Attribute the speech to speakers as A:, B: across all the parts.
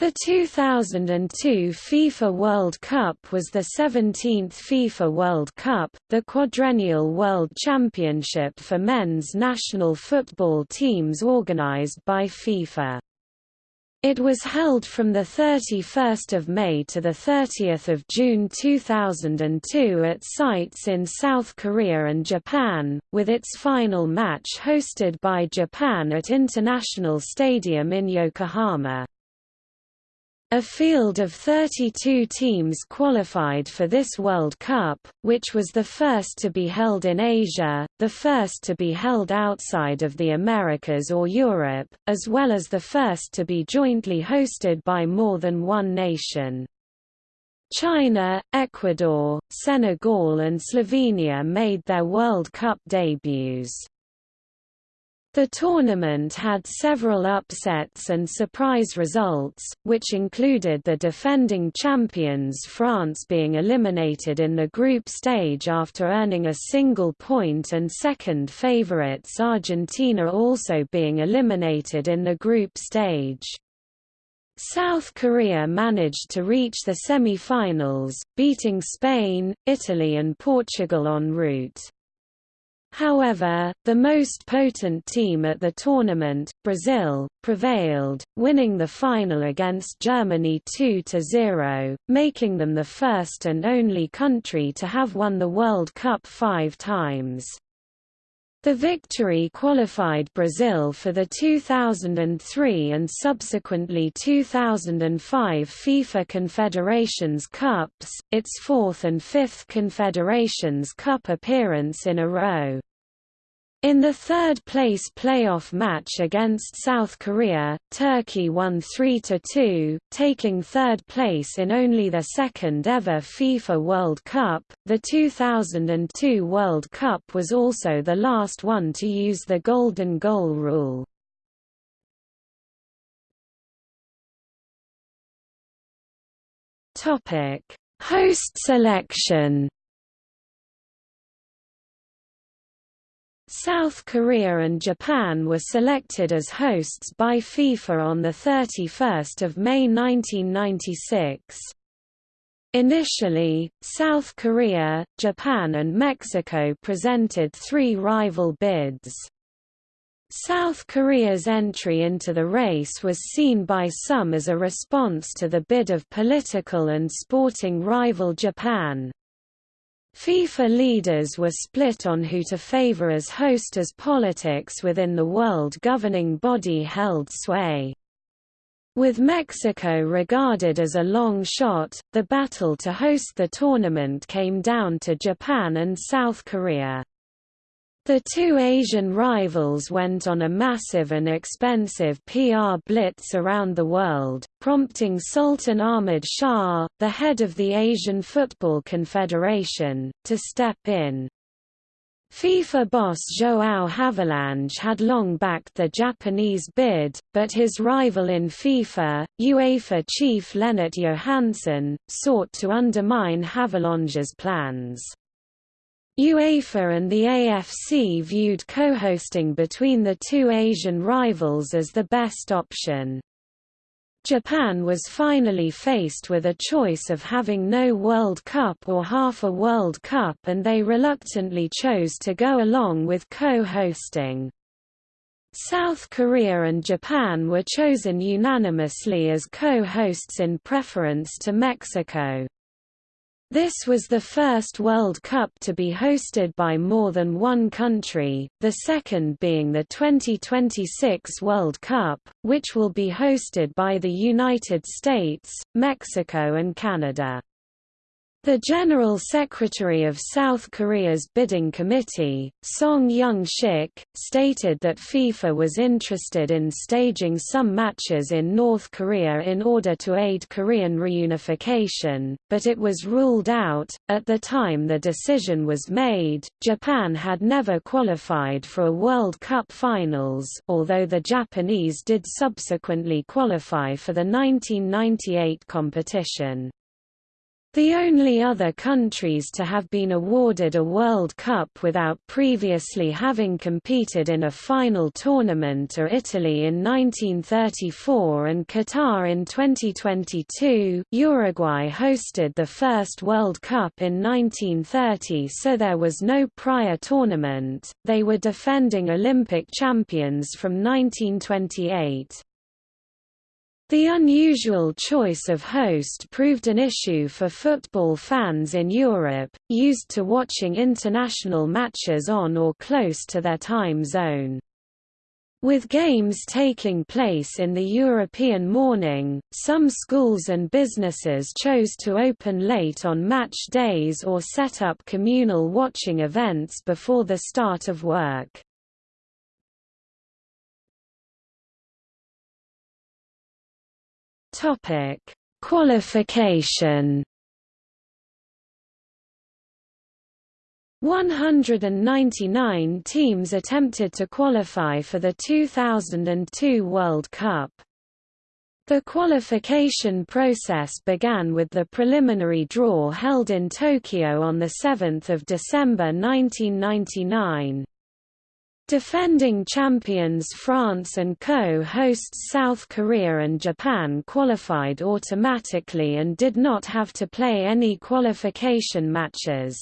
A: The 2002 FIFA World Cup was the 17th FIFA World Cup, the quadrennial World Championship for men's national football teams organized by FIFA. It was held from 31 May to 30 June 2002 at sites in South Korea and Japan, with its final match hosted by Japan at International Stadium in Yokohama. A field of 32 teams qualified for this World Cup, which was the first to be held in Asia, the first to be held outside of the Americas or Europe, as well as the first to be jointly hosted by more than one nation. China, Ecuador, Senegal and Slovenia made their World Cup debuts. The tournament had several upsets and surprise results, which included the defending champions France being eliminated in the group stage after earning a single point and second favourites Argentina also being eliminated in the group stage. South Korea managed to reach the semi-finals, beating Spain, Italy and Portugal en route. However, the most potent team at the tournament, Brazil, prevailed, winning the final against Germany 2–0, making them the first and only country to have won the World Cup five times. The victory qualified Brazil for the 2003 and subsequently 2005 FIFA Confederations Cups, its fourth and fifth Confederations Cup appearance in a row. In the third-place playoff match against South Korea, Turkey won 3–2, taking third place in only their second-ever FIFA World Cup. The 2002 World Cup was also the last one to use the golden goal rule. Topic: Host selection. South Korea and Japan were selected as hosts by FIFA on 31 May 1996. Initially, South Korea, Japan and Mexico presented three rival bids. South Korea's entry into the race was seen by some as a response to the bid of political and sporting rival Japan. FIFA leaders were split on who to favor as host as politics within the world governing body held sway. With Mexico regarded as a long shot, the battle to host the tournament came down to Japan and South Korea. The two Asian rivals went on a massive and expensive PR blitz around the world, prompting Sultan Ahmad Shah, the head of the Asian Football Confederation, to step in. FIFA boss João Havelange had long backed the Japanese bid, but his rival in FIFA, UEFA chief Lennart Johansson, sought to undermine Havelange's plans. UEFA and the AFC viewed co-hosting between the two Asian rivals as the best option. Japan was finally faced with a choice of having no World Cup or half a World Cup and they reluctantly chose to go along with co-hosting. South Korea and Japan were chosen unanimously as co-hosts in preference to Mexico. This was the first World Cup to be hosted by more than one country, the second being the 2026 World Cup, which will be hosted by the United States, Mexico and Canada. The General Secretary of South Korea's bidding committee, Song Young-shik, stated that FIFA was interested in staging some matches in North Korea in order to aid Korean reunification, but it was ruled out. At the time the decision was made, Japan had never qualified for a World Cup finals, although the Japanese did subsequently qualify for the 1998 competition. The only other countries to have been awarded a World Cup without previously having competed in a final tournament are Italy in 1934 and Qatar in 2022. Uruguay hosted the first World Cup in 1930 so there was no prior tournament, they were defending Olympic champions from 1928. The unusual choice of host proved an issue for football fans in Europe, used to watching international matches on or close to their time zone. With games taking place in the European morning, some schools and businesses chose to open late on match days or set up communal watching events before the start of work. Topic: Qualification 199 teams attempted to qualify for the 2002 World Cup. The qualification process began with the preliminary draw held in Tokyo on 7 December 1999. Defending champions France and co-hosts South Korea and Japan qualified automatically and did not have to play any qualification matches.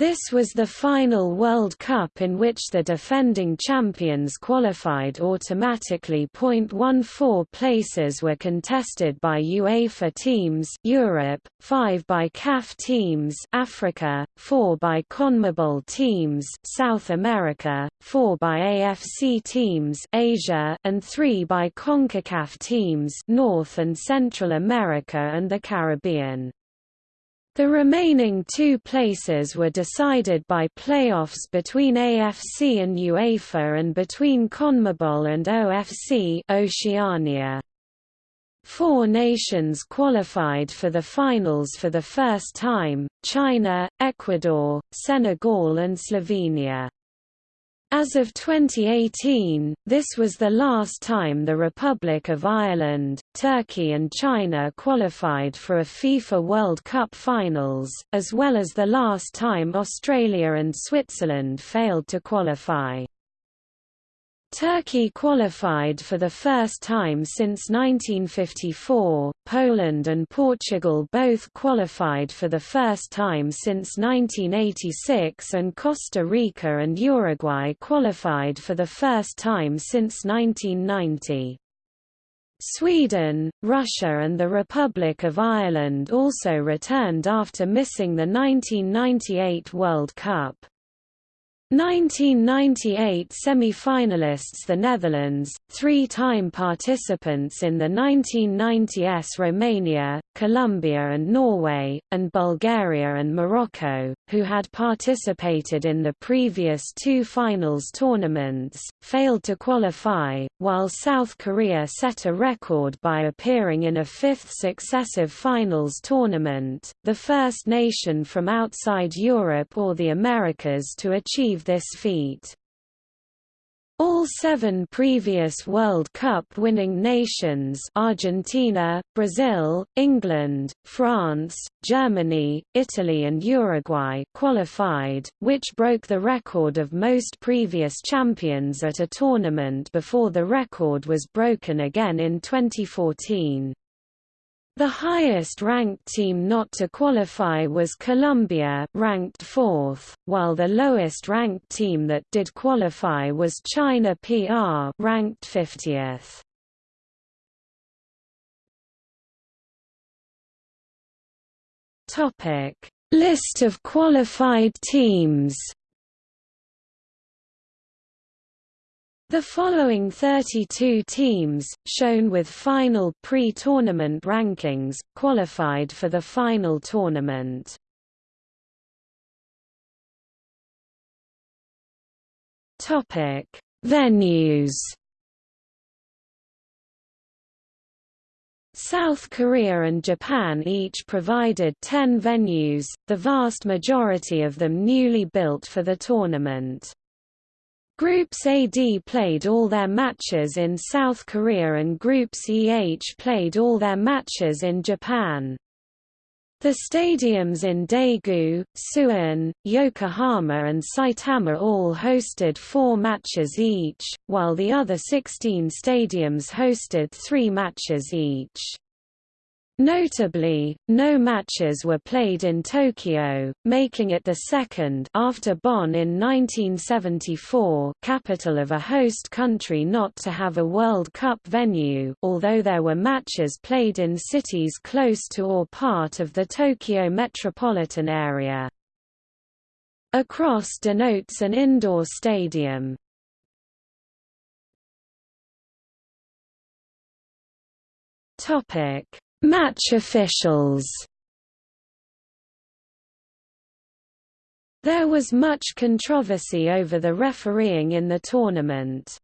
A: This was the final World Cup in which the defending champions qualified automatically. 0.14 places were contested by UEFA teams Europe, 5 by CAF teams Africa, 4 by CONMEBOL teams South America, 4 by AFC teams Asia, and 3 by CONCACAF teams North and Central America and the Caribbean. The remaining two places were decided by playoffs between AFC and UEFA and between CONMEBOL and OFC Oceania. Four nations qualified for the finals for the first time, China, Ecuador, Senegal and Slovenia. As of 2018, this was the last time the Republic of Ireland, Turkey and China qualified for a FIFA World Cup finals, as well as the last time Australia and Switzerland failed to qualify. Turkey qualified for the first time since 1954, Poland and Portugal both qualified for the first time since 1986 and Costa Rica and Uruguay qualified for the first time since 1990. Sweden, Russia and the Republic of Ireland also returned after missing the 1998 World Cup. 1998 semi-finalists The Netherlands, three-time participants in the 1990s Romania, Colombia and Norway, and Bulgaria and Morocco, who had participated in the previous two finals tournaments, failed to qualify, while South Korea set a record by appearing in a fifth successive finals tournament, the first nation from outside Europe or the Americas to achieve achieve this feat. All seven previous World Cup winning nations Argentina, Brazil, England, France, Germany, Italy and Uruguay qualified, which broke the record of most previous champions at a tournament before the record was broken again in 2014. The highest-ranked team not to qualify was Colombia ranked fourth, while the lowest-ranked team that did qualify was China PR ranked 50th. Topic: List of qualified teams. The following 32 teams, shown with final pre-tournament rankings, qualified for the final tournament. Topic: Venues. South Korea and Japan each provided 10 venues, the vast majority of them newly built for the tournament. Groups AD played all their matches in South Korea and Groups EH played all their matches in Japan. The stadiums in Daegu, Suwon, Yokohama and Saitama all hosted four matches each, while the other 16 stadiums hosted three matches each. Notably, no matches were played in Tokyo, making it the second after Bonn in 1974 capital of a host country not to have a World Cup venue although there were matches played in cities close to or part of the Tokyo metropolitan area. A cross denotes an indoor stadium. Topic Match officials There was much controversy over the refereeing in the tournament.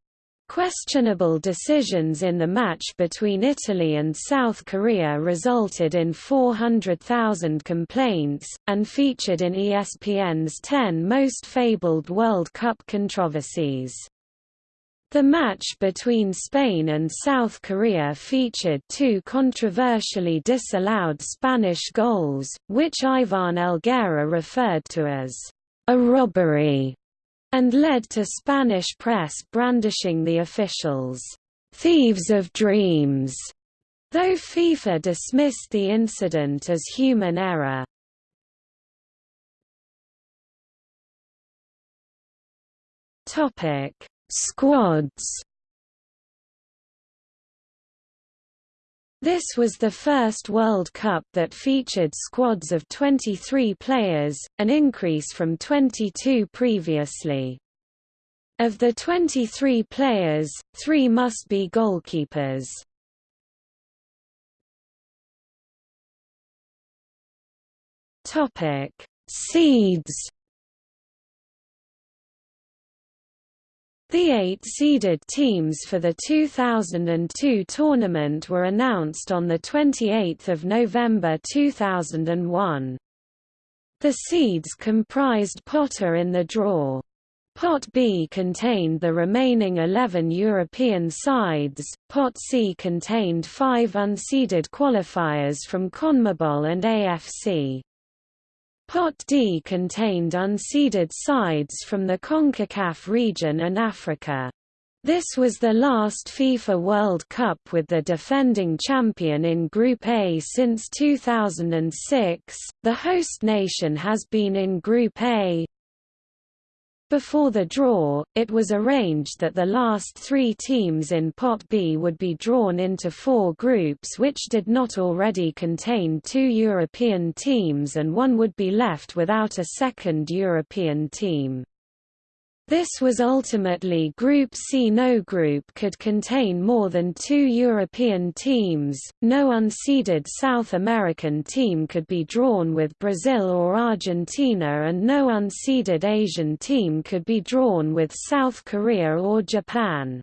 A: Questionable decisions in the match between Italy and South Korea resulted in 400,000 complaints, and featured in ESPN's 10 Most Fabled World Cup Controversies. The match between Spain and South Korea featured two controversially disallowed Spanish goals, which Ivan Helguera referred to as a robbery, and led to Spanish press brandishing the officials, thieves of dreams, though FIFA dismissed the incident as human error. Topic Squads This was the first World Cup that featured squads of 23 players, an increase from 22 previously. Of the 23 players, three must be goalkeepers. Seeds The eight seeded teams for the 2002 tournament were announced on 28 November 2001. The seeds comprised Potter in the draw. Pot B contained the remaining 11 European sides, Pot C contained five unseeded qualifiers from CONMEBOL and AFC. Pot D contained unseeded sides from the CONCACAF region and Africa. This was the last FIFA World Cup with the defending champion in Group A since 2006. The host nation has been in Group A, before the draw, it was arranged that the last three teams in Pot B would be drawn into four groups which did not already contain two European teams and one would be left without a second European team. This was ultimately Group C. No group could contain more than two European teams, no unseeded South American team could be drawn with Brazil or Argentina and no unseeded Asian team could be drawn with South Korea or Japan.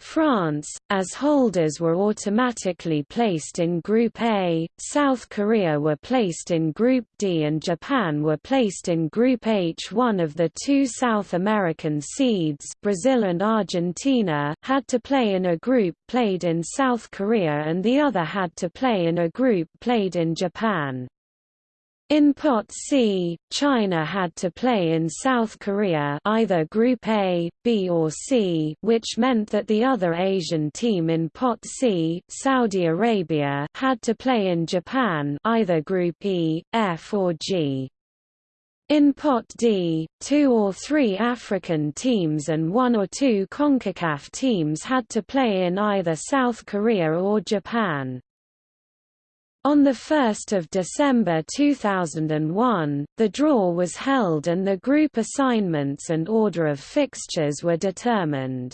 A: France, as holders were automatically placed in Group A, South Korea were placed in Group D and Japan were placed in Group H. One of the two South American seeds Brazil and Argentina had to play in a group played in South Korea and the other had to play in a group played in Japan. In Pot C, China had to play in South Korea either Group A, B or C which meant that the other Asian team in Pot C Saudi Arabia had to play in Japan either Group E, F or G. In Pot D, two or three African teams and one or two CONCACAF teams had to play in either South Korea or Japan. On 1 December 2001, the draw was held and the group assignments and order of fixtures were determined.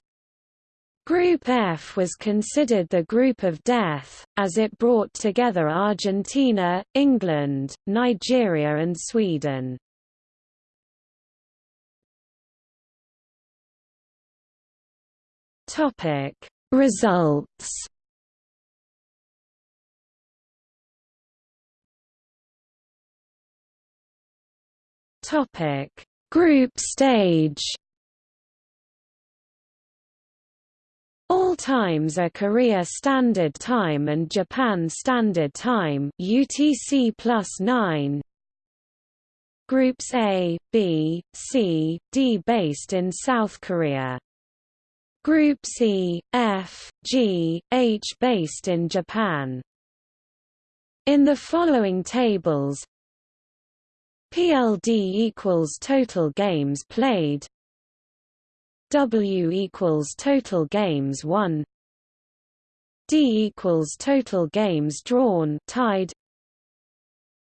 A: Group F was considered the group of death, as it brought together Argentina, England, Nigeria and Sweden. Results Topic: Group stage. All times are Korea Standard Time and Japan Standard Time UTC plus 9. Groups A, B, C, D based in South Korea. Group C, F, G, H based in Japan. In the following tables PLD equals total games played. W equals total games won. D equals total games drawn tied.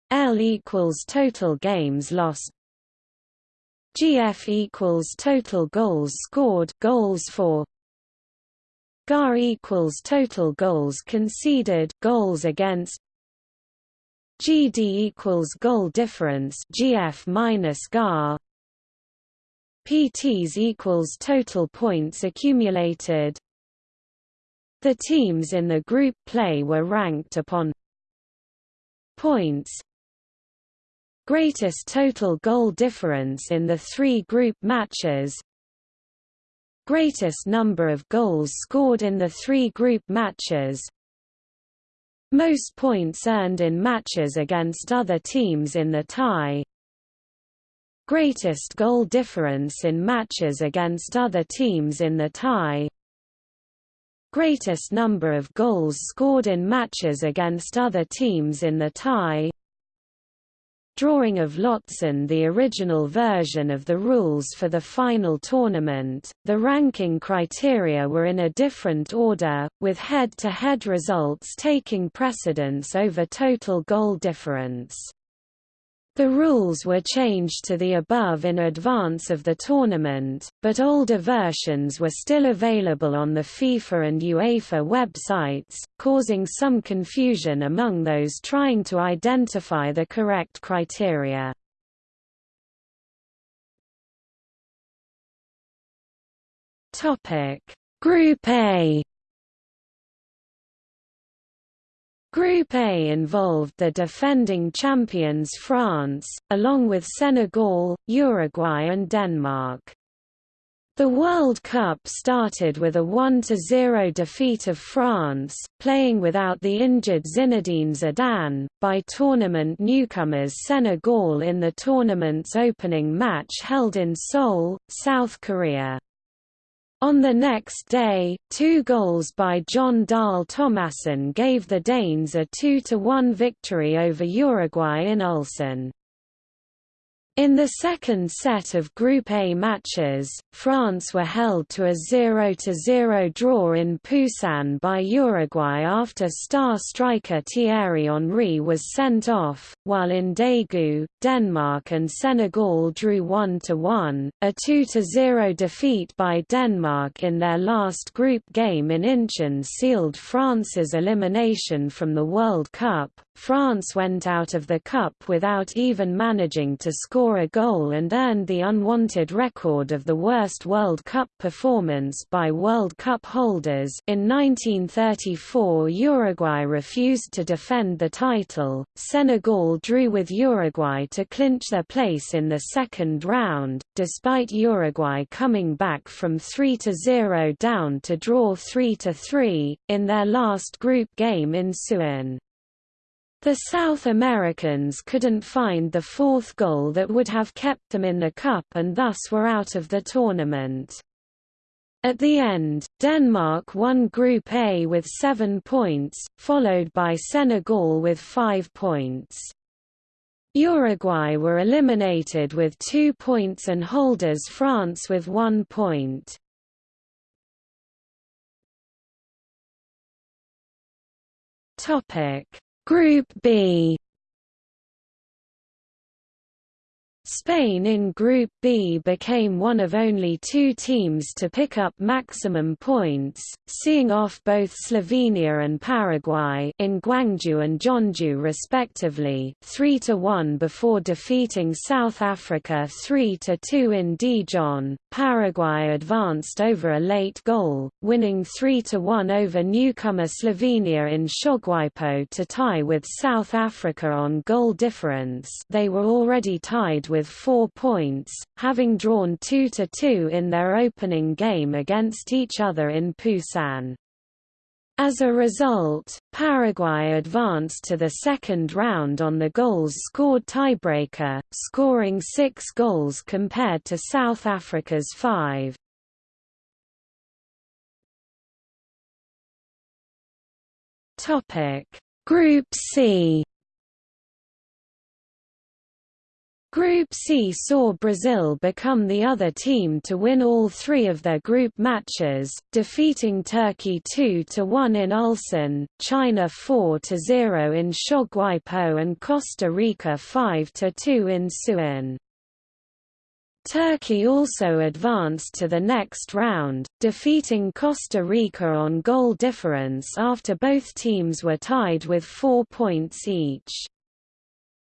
A: L equals total games lost. GF equals total goals scored goals for. GAR equals total goals conceded goals against GD equals goal difference GF minus GAR PTs equals total points accumulated. The teams in the group play were ranked upon points. Greatest total goal difference in the three group matches. Greatest number of goals scored in the three group matches most points earned in matches against other teams in the tie. Greatest goal difference in matches against other teams in the tie. Greatest number of goals scored in matches against other teams in the tie drawing of lots and the original version of the rules for the final tournament, the ranking criteria were in a different order, with head-to-head -head results taking precedence over total goal difference. The rules were changed to the above in advance of the tournament, but older versions were still available on the FIFA and UEFA websites, causing some confusion among those trying to identify the correct criteria. Group A Group A involved the defending champions France, along with Senegal, Uruguay and Denmark. The World Cup started with a 1–0 defeat of France, playing without the injured Zinedine Zidane, by tournament newcomers Senegal in the tournament's opening match held in Seoul, South Korea. On the next day, two goals by Jon Dahl Tomasson gave the Danes a 2–1 victory over Uruguay in Ulsan. In the second set of Group A matches, France were held to a 0–0 draw in Busan by Uruguay after star striker Thierry Henry was sent off, while in Daegu, Denmark and Senegal drew 1–1, a 2–0 defeat by Denmark in their last group game in Incheon sealed France's elimination from the World Cup. France went out of the Cup without even managing to score score a goal and earned the unwanted record of the worst World Cup performance by World Cup holders in 1934 Uruguay refused to defend the title, Senegal drew with Uruguay to clinch their place in the second round, despite Uruguay coming back from 3–0 down to draw 3–3, in their last group game in Suwon. The South Americans couldn't find the fourth goal that would have kept them in the cup and thus were out of the tournament. At the end, Denmark won Group A with seven points, followed by Senegal with five points. Uruguay were eliminated with two points and holders France with one point. Group B Spain in Group B became one of only two teams to pick up maximum points, seeing off both Slovenia and Paraguay in Gwangju and Jeonju respectively 3–1 before defeating South Africa 3–2 in Daejeon. Paraguay advanced over a late goal, winning 3–1 over newcomer Slovenia in Seogwipo to tie with South Africa on goal difference they were already tied with with four points, having drawn 2–2 in their opening game against each other in Busan. As a result, Paraguay advanced to the second round on the goals scored tiebreaker, scoring six goals compared to South Africa's five. Group C Group C saw Brazil become the other team to win all three of their group matches, defeating Turkey 2–1 in Ulsan, China 4–0 in Seogwipo and Costa Rica 5–2 in Suwon. Turkey also advanced to the next round, defeating Costa Rica on goal difference after both teams were tied with four points each.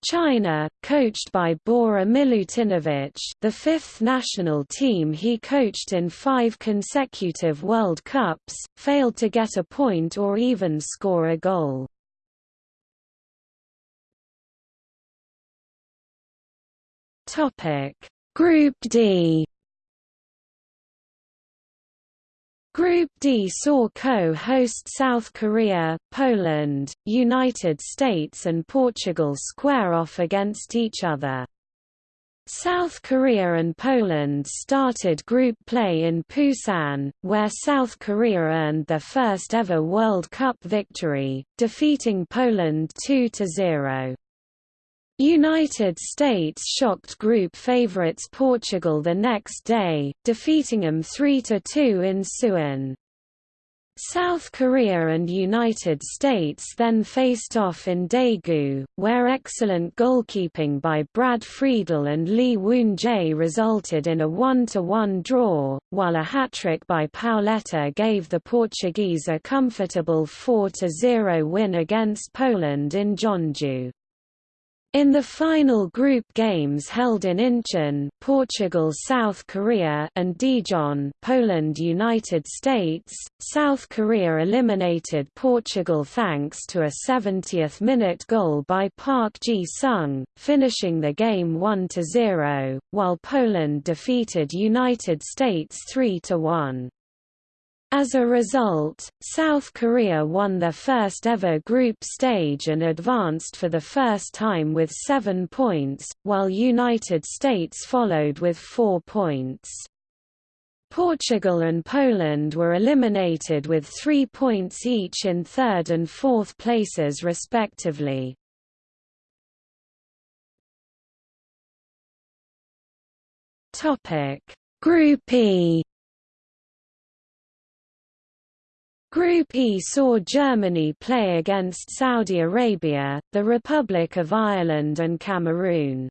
A: China, coached by Bora Milutinovic the fifth national team he coached in five consecutive World Cups, failed to get a point or even score a goal. Group D Group D saw co-host South Korea, Poland, United States and Portugal square off against each other. South Korea and Poland started group play in Busan, where South Korea earned their first ever World Cup victory, defeating Poland 2–0. United States shocked group favorites Portugal the next day, defeating them 3–2 in Suwon. South Korea and United States then faced off in Daegu, where excellent goalkeeping by Brad Friedel and Lee Woon-jae resulted in a 1–1 draw, while a hat-trick by Pauleta gave the Portuguese a comfortable 4–0 win against Poland in Jeonju. In the final group games held in Incheon, Portugal, South Korea, and Daejeon, Poland, United States, South Korea eliminated Portugal thanks to a 70th-minute goal by Park Ji-sung, finishing the game 1-0, while Poland defeated United States 3-1. As a result, South Korea won their first ever group stage and advanced for the first time with seven points, while United States followed with four points. Portugal and Poland were eliminated with three points each in third and fourth places respectively. Group E Group E saw Germany play against Saudi Arabia, the Republic of Ireland and Cameroon.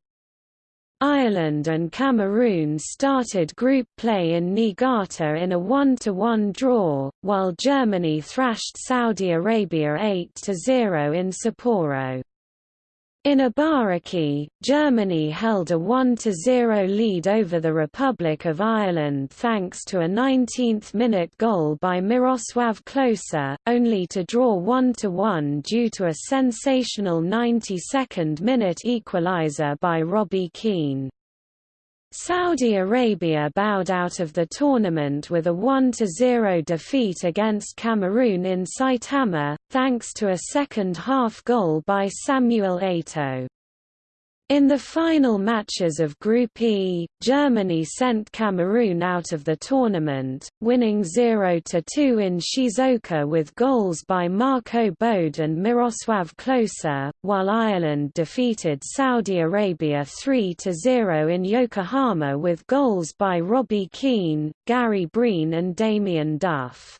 A: Ireland and Cameroon started group play in Niigata in a 1–1 draw, while Germany thrashed Saudi Arabia 8–0 in Sapporo. In Ibaraki, Germany held a 1–0 lead over the Republic of Ireland thanks to a 19th-minute goal by Miroslav Klose, only to draw 1–1 due to a sensational 92nd-minute equaliser by Robbie Keane. Saudi Arabia bowed out of the tournament with a 1–0 defeat against Cameroon in Saitama, thanks to a second-half goal by Samuel Eto'o. In the final matches of Group E, Germany sent Cameroon out of the tournament, winning 0–2 in Shizuoka with goals by Marco Bode and Miroslav Klose, while Ireland defeated Saudi Arabia 3–0 in Yokohama with goals by Robbie Keane, Gary Breen and Damien Duff.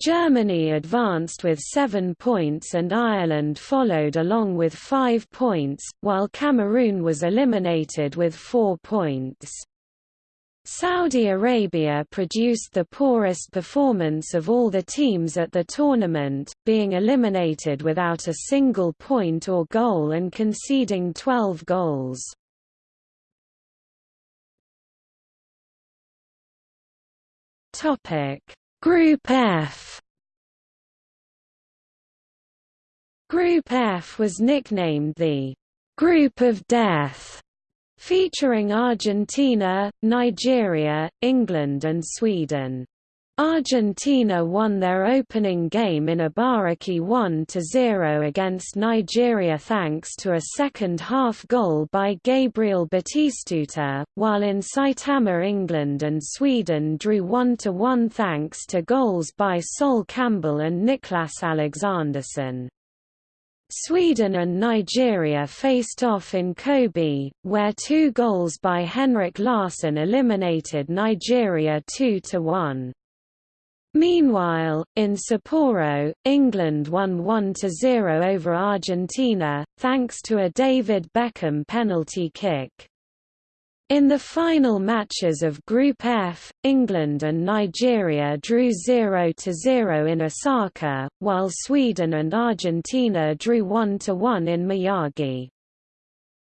A: Germany advanced with seven points and Ireland followed along with five points, while Cameroon was eliminated with four points. Saudi Arabia produced the poorest performance of all the teams at the tournament, being eliminated without a single point or goal and conceding 12 goals. Topic Group F Group F was nicknamed the Group of Death featuring Argentina, Nigeria, England and Sweden. Argentina won their opening game in Ibaraki 1–0 against Nigeria thanks to a second-half goal by Gabriel Batistuta, while in Saitama England and Sweden drew 1–1 thanks to goals by Sol Campbell and Niklas Alexandersson. Sweden and Nigeria faced off in Kobe, where two goals by Henrik Larsson eliminated Nigeria 2–1. Meanwhile, in Sapporo, England won 1–0 over Argentina, thanks to a David Beckham penalty kick. In the final matches of Group F, England and Nigeria drew 0–0 in Osaka, while Sweden and Argentina drew 1–1 in Miyagi.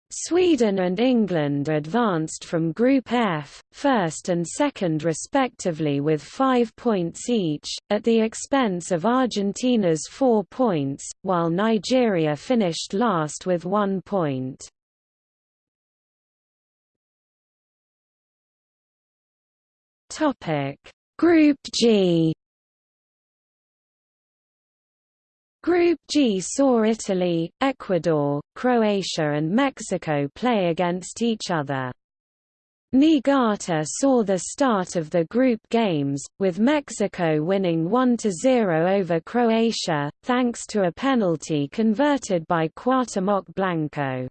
A: Sweden and England advanced from Group F, first and second respectively with five points each, at the expense of Argentina's four points, while Nigeria finished last with one point. Group G Group G saw Italy, Ecuador, Croatia and Mexico play against each other. Niigata saw the start of the group games, with Mexico winning 1–0 over Croatia, thanks to a penalty converted by Cuauhtemoc Blanco.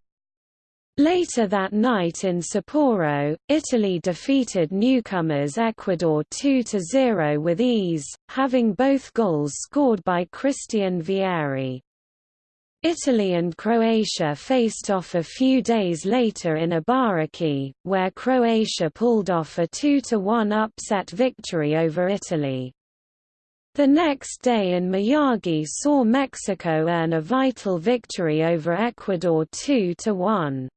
A: Later that night in Sapporo, Italy defeated newcomers Ecuador 2–0 with ease, having both goals scored by Christian Vieri. Italy and Croatia faced off a few days later in Ibaraki, where Croatia pulled off a 2–1 upset victory over Italy. The next day in Miyagi saw Mexico earn a vital victory over Ecuador 2–1.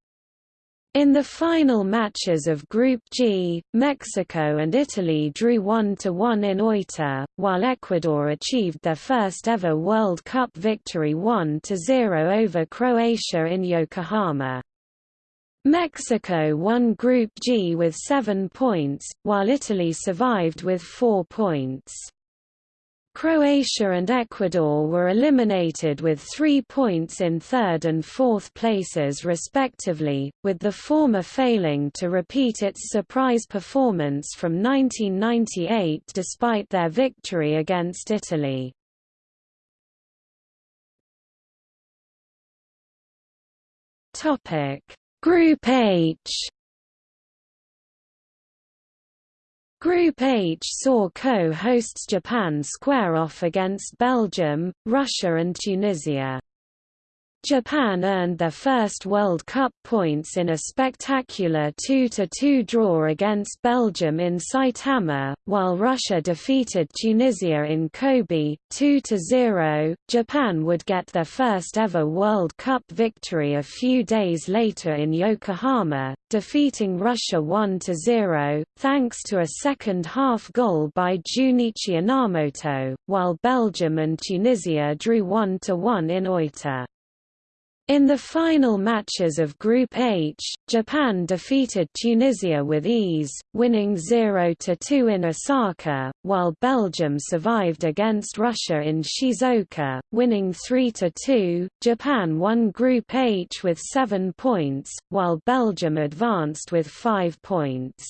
A: In the final matches of Group G, Mexico and Italy drew 1–1 in Oita, while Ecuador achieved their first ever World Cup victory 1–0 over Croatia in Yokohama. Mexico won Group G with seven points, while Italy survived with four points. Croatia and Ecuador were eliminated with three points in third and fourth places respectively, with the former failing to repeat its surprise performance from 1998 despite their victory against Italy. Group H Group H saw co-hosts Japan square off against Belgium, Russia and Tunisia. Japan earned their first World Cup points in a spectacular 2–2 draw against Belgium in Saitama, while Russia defeated Tunisia in Kobe, 2–0. Japan would get their first ever World Cup victory a few days later in Yokohama, defeating Russia 1–0, thanks to a second-half goal by Junichi Inamoto, while Belgium and Tunisia drew 1–1 in Oita. In the final matches of Group H, Japan defeated Tunisia with ease, winning 0–2 in Osaka, while Belgium survived against Russia in Shizuoka, winning 3–2. Japan won Group H with 7 points, while Belgium advanced with 5 points.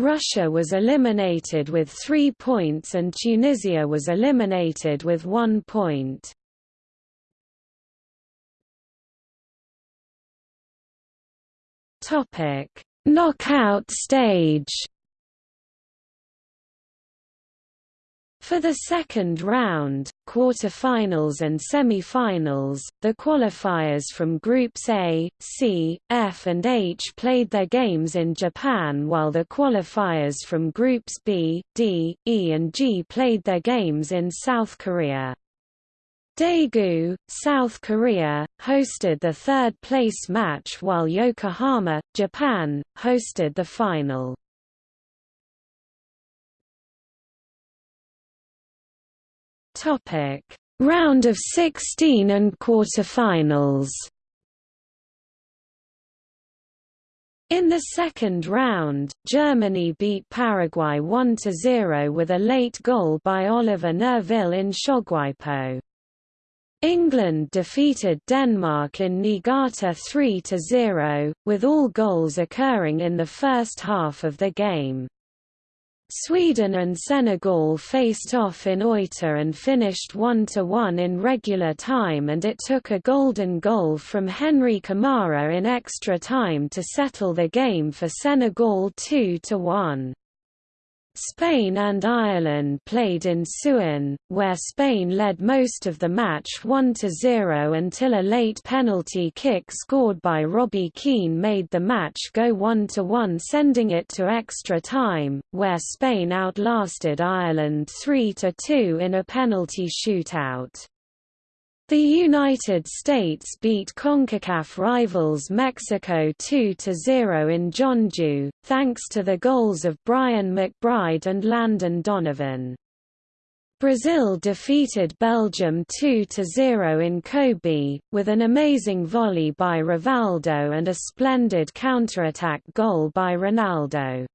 A: Russia was eliminated with 3 points and Tunisia was eliminated with 1 point. Topic: Knockout stage. For the second round, quarter-finals and semi-finals, the qualifiers from Groups A, C, F and H played their games in Japan while the qualifiers from Groups B, D, E and G played their games in South Korea. Daegu, South Korea, hosted the third-place match while Yokohama, Japan, hosted the final. Topic: Round of 16 and quarterfinals In the second round, Germany beat Paraguay 1–0 with a late goal by Oliver Neuville in Seogwipo. England defeated Denmark in Niigata 3–0, with all goals occurring in the first half of the game. Sweden and Senegal faced off in Oita and finished 1–1 in regular time and it took a golden goal from Henri Camara in extra time to settle the game for Senegal 2–1. Spain and Ireland played in Suwon, where Spain led most of the match 1–0 until a late penalty kick scored by Robbie Keane made the match go 1–1 sending it to extra time, where Spain outlasted Ireland 3–2 in a penalty shootout. The United States beat CONCACAF rivals Mexico 2–0 in Jeonju, thanks to the goals of Brian McBride and Landon Donovan. Brazil defeated Belgium 2–0 in Kobe, with an amazing volley by Rivaldo and a splendid counterattack goal by Ronaldo.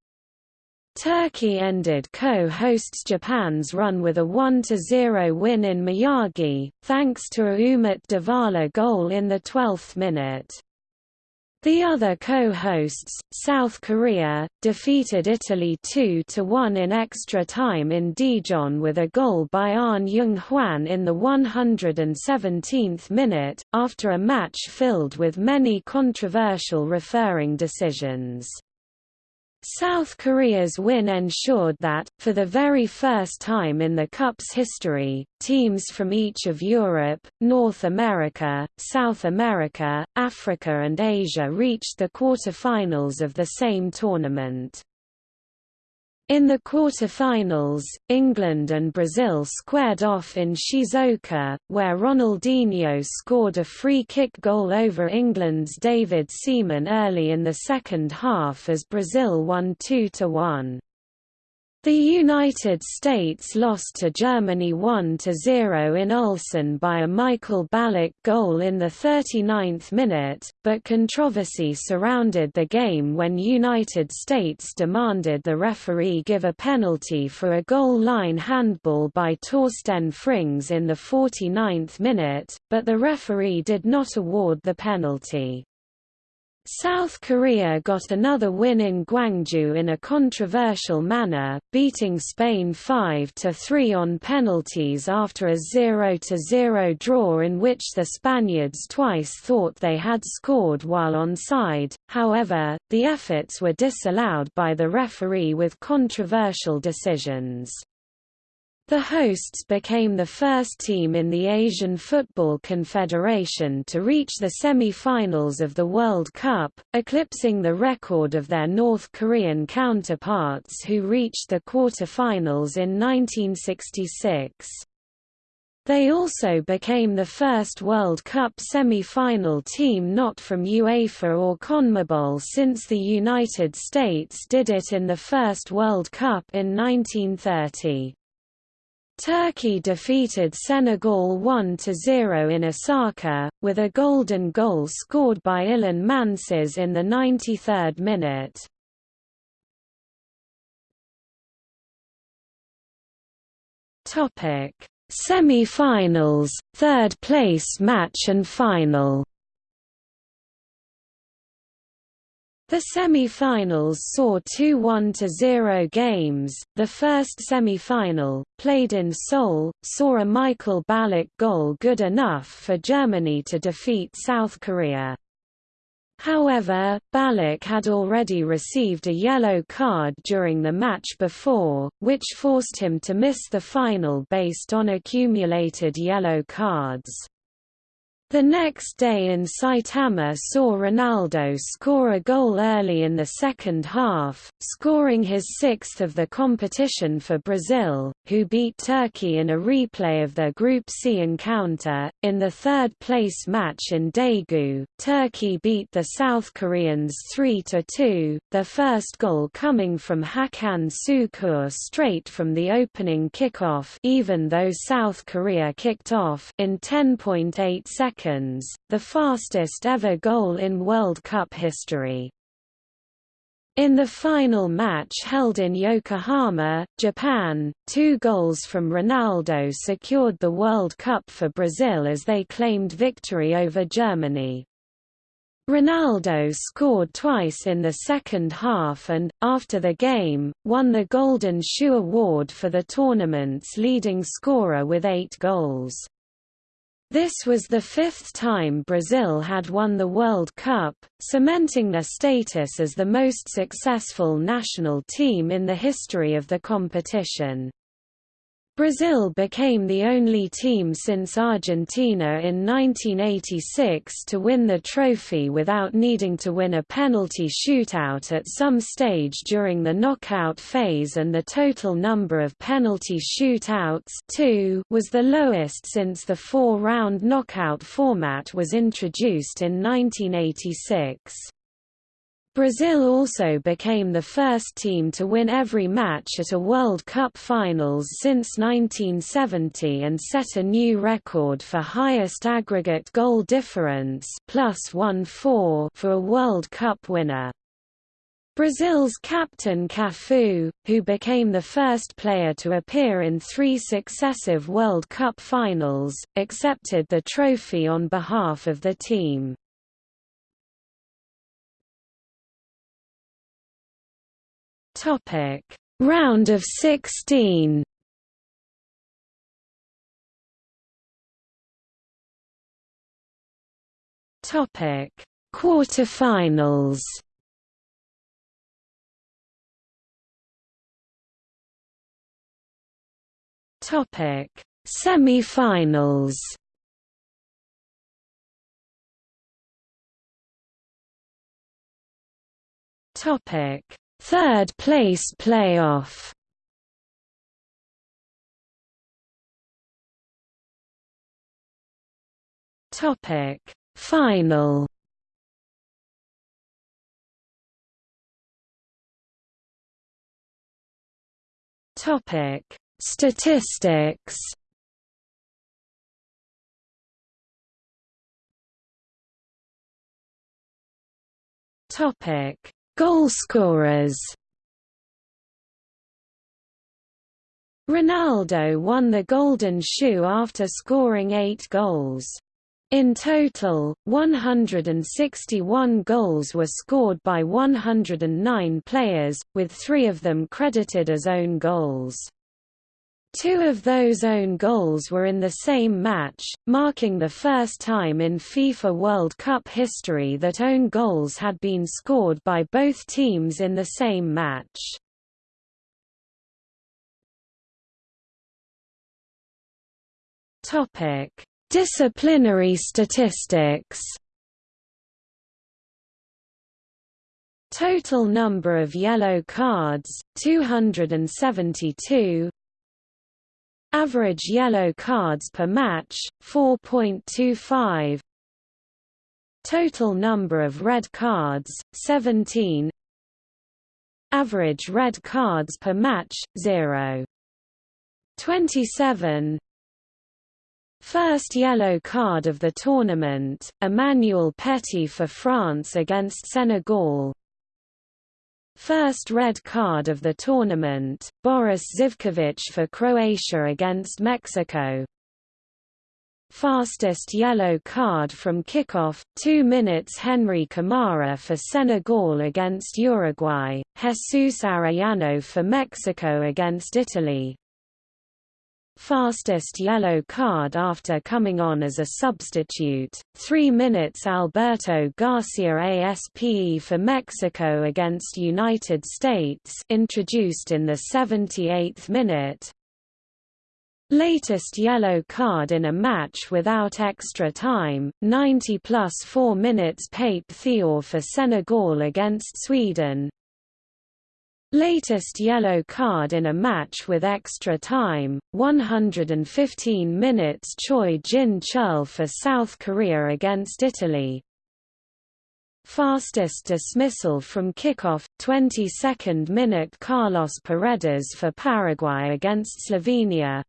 A: Turkey ended co-hosts Japan's run with a 1–0 win in Miyagi, thanks to a Ümit Davala goal in the 12th minute. The other co-hosts, South Korea, defeated Italy 2–1 in extra time in Daejeon with a goal by Ahn Jung-hwan in the 117th minute, after a match filled with many controversial referring decisions. South Korea's win ensured that, for the very first time in the Cup's history, teams from each of Europe, North America, South America, Africa and Asia reached the quarter-finals of the same tournament. In the quarter-finals, England and Brazil squared off in Shizuoka, where Ronaldinho scored a free-kick goal over England's David Seaman early in the second half as Brazil won 2–1. The United States lost to Germany 1–0 in Ulsan by a Michael Ballack goal in the 39th minute, but controversy surrounded the game when United States demanded the referee give a penalty for a goal line handball by Torsten Frings in the 49th minute, but the referee did not award the penalty. South Korea got another win in Gwangju in a controversial manner, beating Spain 5–3 on penalties after a 0–0 draw in which the Spaniards twice thought they had scored while onside, however, the efforts were disallowed by the referee with controversial decisions. The hosts became the first team in the Asian Football Confederation to reach the semi-finals of the World Cup, eclipsing the record of their North Korean counterparts who reached the quarter-finals in 1966. They also became the first World Cup semi-final team not from UEFA or CONMEBOL since the United States did it in the first World Cup in 1930. Turkey defeated Senegal 1–0 in Osaka, with a golden goal scored by Ilhan Mansız in the 93rd minute. Semi-finals, third place match and final The semi-finals saw two 1–0 games. The first semi-final, played in Seoul, saw a Michael Ballack goal good enough for Germany to defeat South Korea. However, Ballack had already received a yellow card during the match before, which forced him to miss the final based on accumulated yellow cards. The next day in Saitama saw Ronaldo score a goal early in the second half, scoring his sixth of the competition for Brazil, who beat Turkey in a replay of their Group C encounter. In the third place match in Daegu, Turkey beat the South Koreans 3 2, their first goal coming from Hakan Şükür straight from the opening kickoff, even though South Korea kicked off in 10.8 seconds seconds, the fastest ever goal in World Cup history. In the final match held in Yokohama, Japan, two goals from Ronaldo secured the World Cup for Brazil as they claimed victory over Germany. Ronaldo scored twice in the second half and, after the game, won the Golden Shoe Award for the tournament's leading scorer with eight goals. This was the fifth time Brazil had won the World Cup, cementing their status as the most successful national team in the history of the competition. Brazil became the only team since Argentina in 1986 to win the trophy without needing to win a penalty shootout at some stage during the knockout phase and the total number of penalty shootouts two was the lowest since the four-round knockout format was introduced in 1986. Brazil also became the first team to win every match at a World Cup finals since 1970 and set a new record for highest aggregate goal difference plus 1-4 for a World Cup winner. Brazil's captain Cafu, who became the first player to appear in three successive World Cup finals, accepted the trophy on behalf of the team. Topic: Round of 16. Topic: Quarterfinals. Topic: Semi-finals. Topic: Third place playoff. Topic. Final. Topic. Statistics. Topic Goalscorers Ronaldo won the Golden Shoe after scoring eight goals. In total, 161 goals were scored by 109 players, with three of them credited as own goals. Two of those own goals were in the same match, marking the first time in FIFA World Cup history that own goals had been scored by both teams in the same match. Topic: Disciplinary statistics. Total number of yellow cards 272 Average yellow cards per match, 4.25 Total number of red cards, 17 Average red cards per match, 0. 27 First yellow card of the tournament, Emmanuel Petit for France against Senegal First red card of the tournament, Boris Zivkovic for Croatia against Mexico. Fastest yellow card from kickoff, 2 minutes Henri Camara for Senegal against Uruguay, Jesus Arellano for Mexico against Italy, fastest yellow card after coming on as a substitute, 3 minutes Alberto Garcia Aspe for Mexico against United States introduced in the 78th minute, Latest yellow card in a match without extra time, 90 plus 4 minutes Pape Thiaw for Senegal against Sweden, Latest yellow card in a match with extra time, 115 minutes Choi Jin-chul for South Korea against Italy. Fastest dismissal from kickoff, 22nd minute Carlos Paredes for Paraguay against Slovenia.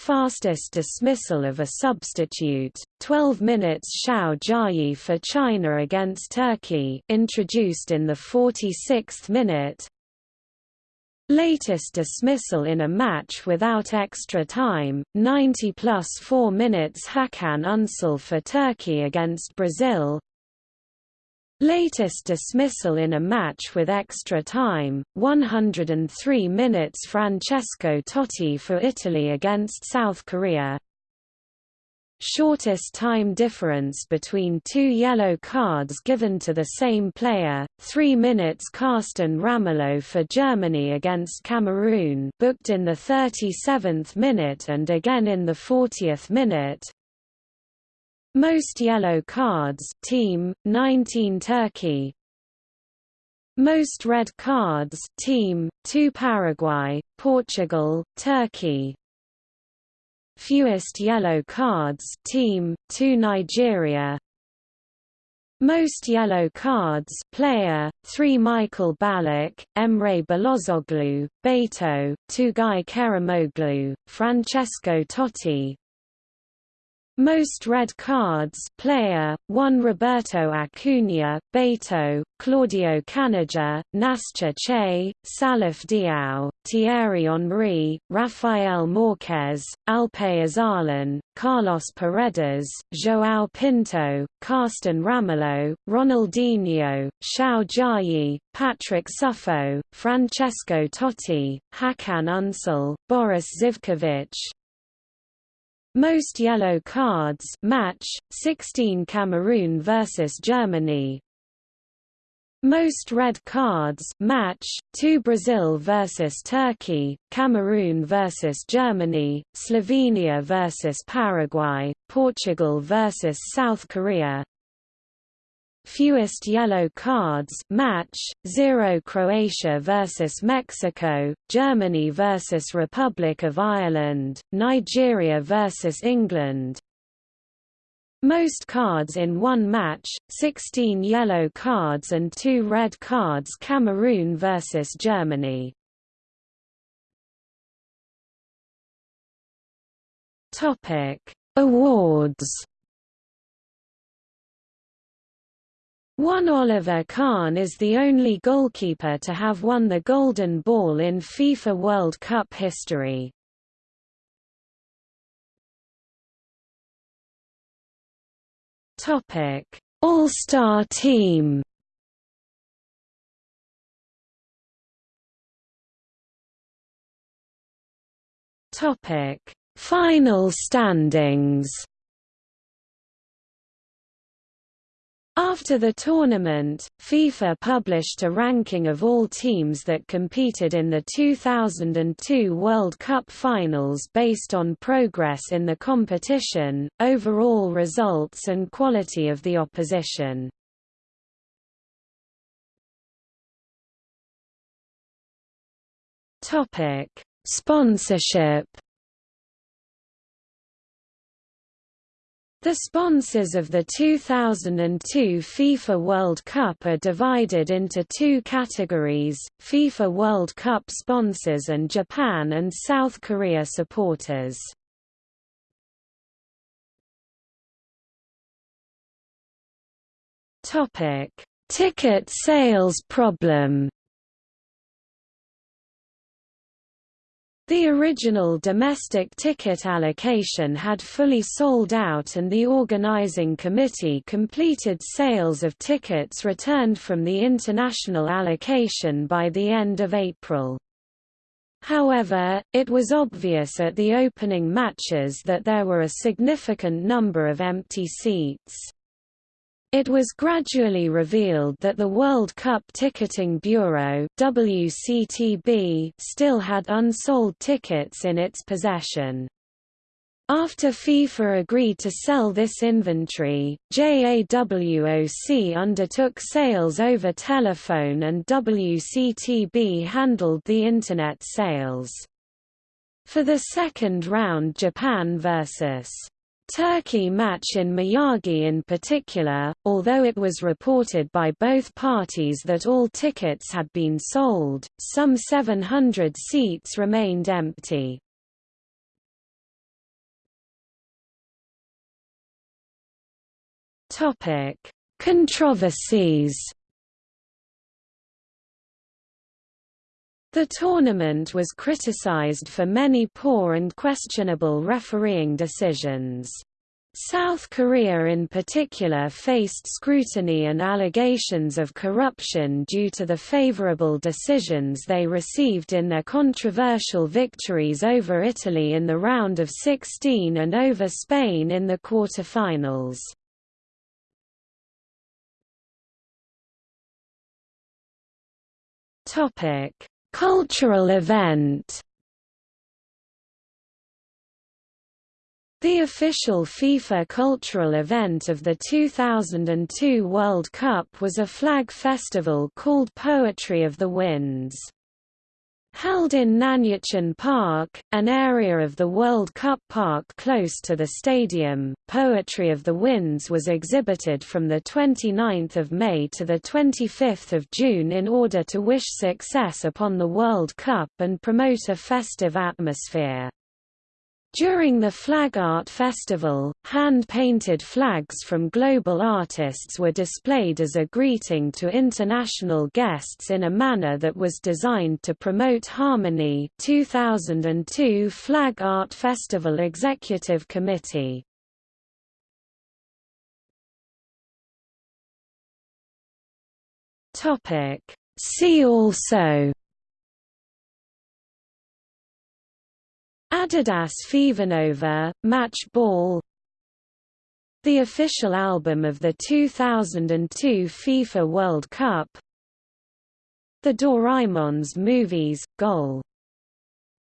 A: Fastest dismissal of a substitute, 12 minutes Xiao Jiayi for China against Turkey introduced in the 46th minute, Latest dismissal in a match without extra time, 90 plus 4 minutes Hakan Unsal for Turkey against Brazil Latest dismissal in a match with extra time, 103 minutes Francesco Totti for Italy against South Korea. Shortest time difference between two yellow cards given to the same player, 3 minutes Carsten Ramelow for Germany against Cameroon booked in the 37th minute and again in the 40th minute, most yellow cards team 19 Turkey. Most red cards team 2 Paraguay Portugal Turkey. Fewest yellow cards team 2 Nigeria. Most yellow cards player, 3 Michael Ballack, Emre Belozoglu, Beto, Tugay Kerimoglu, Francesco Totti, most red cards player, 1 Roberto Acuna, Beto, Claudio Caniggia, Nastja Čeh, Salif Diao, Thierry Henry, Rafael Marquez, Alpay Oyarzun, Carlos Paredes, João Pinto, Carsten Ramelow, Ronaldinho, Xiao Jiayi, Patrick Suffo, Francesco Totti, Hakan Unsal, Boris Zivkovic, most yellow cards match 16 Cameroon versus Germany. Most red cards match 2 Brazil versus Turkey, Cameroon versus Germany, Slovenia versus Paraguay, Portugal versus South Korea, fewest yellow cards match 0 Croatia versus Mexico Germany versus Republic of Ireland Nigeria versus England. Most cards in one match 16 yellow cards and 2 red cards Cameroon versus Germany. Topic. Awards One Oliver Kahn is the only goalkeeper to have won the Golden Ball in FIFA World Cup history. All-Star team. Final standings After the tournament, FIFA published a ranking of all teams that competed in the 2002 World Cup finals based on progress in the competition, overall results and quality of the opposition. Sponsorship The sponsors of the 2002 FIFA World Cup are divided into two categories, FIFA World Cup sponsors and Japan and South Korea supporters. Ticket sales problem The original domestic ticket allocation had fully sold out and the organizing committee completed sales of tickets returned from the international allocation by the end of April. However, it was obvious at the opening matches that there were a significant number of empty seats. It was gradually revealed that the World Cup Ticketing Bureau WCTB still had unsold tickets in its possession. After FIFA agreed to sell this inventory, JAWOC undertook sales over telephone and WCTB handled the Internet sales. For the second round Japan vs. Turkey match in Miyagi in particular, although it was reported by both parties that all tickets had been sold, some 700 seats remained empty. Controversies The tournament was criticized for many poor and questionable refereeing decisions. South Korea in particular faced scrutiny and allegations of corruption due to the favorable decisions they received in their controversial victories over Italy in the round of 16 and over Spain in the quarter-finals. Cultural event The official FIFA cultural event of the 2002 World Cup was a flag festival called Poetry of the Winds. Held in Nanyuan Park, an area of the World Cup park close to the stadium, Poetry of the Winds was exhibited from 29 May to 25 June in order to wish success upon the World Cup and promote a festive atmosphere. During the Flag Art Festival, hand-painted flags from global artists were displayed as a greeting to international guests in a manner that was designed to promote harmony. 2002 Flag Art Festival Executive Committee. See also Adidas Fevernova, Match Ball The official album of the 2002 FIFA World Cup The Doraemons movies, Goal!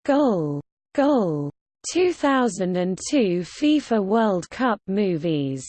A: Goal! Goal! 2002 FIFA World Cup movies